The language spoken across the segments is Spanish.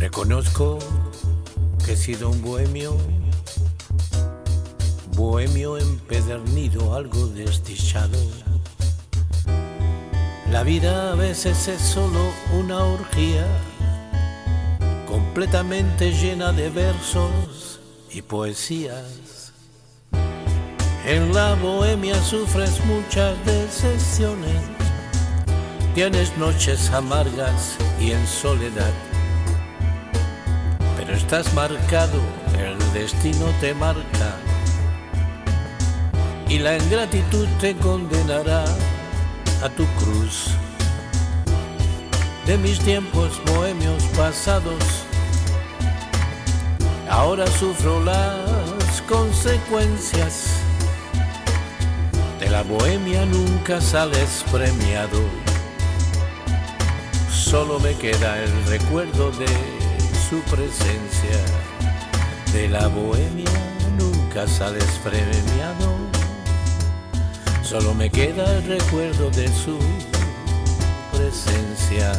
Reconozco que he sido un bohemio, bohemio empedernido, algo desdichado. La vida a veces es solo una orgía, completamente llena de versos y poesías. En la bohemia sufres muchas decepciones, tienes noches amargas y en soledad estás marcado, el destino te marca y la ingratitud te condenará a tu cruz. De mis tiempos bohemios pasados, ahora sufro las consecuencias. De la bohemia nunca sales premiado, solo me queda el recuerdo de su presencia. De la bohemia nunca sales premiado. Solo me queda el recuerdo de su presencia.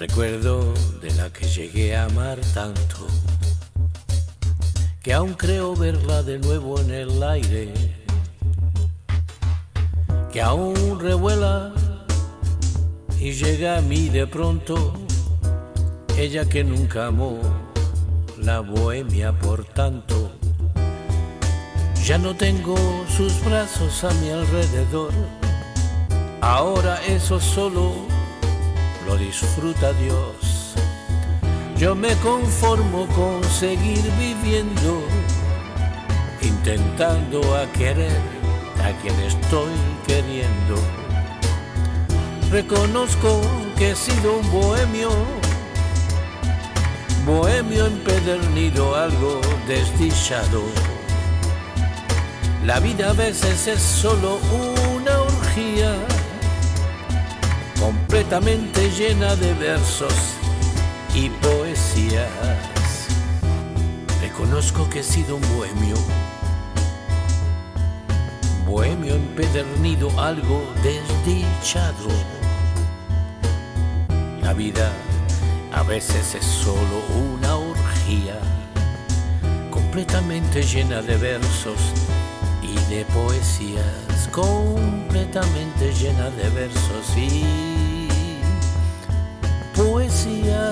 Recuerdo de la que llegué a amar tanto, que aún creo verla de nuevo en el aire, que aún revuela y llega a mí de pronto ella que nunca amó la bohemia por tanto. Ya no tengo sus brazos a mi alrededor, ahora eso solo lo disfruta Dios. Yo me conformo con seguir viviendo, intentando a querer a quien estoy queriendo. Reconozco que he sido un bohemio bohemio empedernido, algo desdichado. La vida a veces es solo una orgía, completamente llena de versos y poesías. Reconozco que he sido un bohemio, bohemio empedernido, algo desdichado. La vida a veces es solo una orgía completamente llena de versos y de poesías, completamente llena de versos y poesías.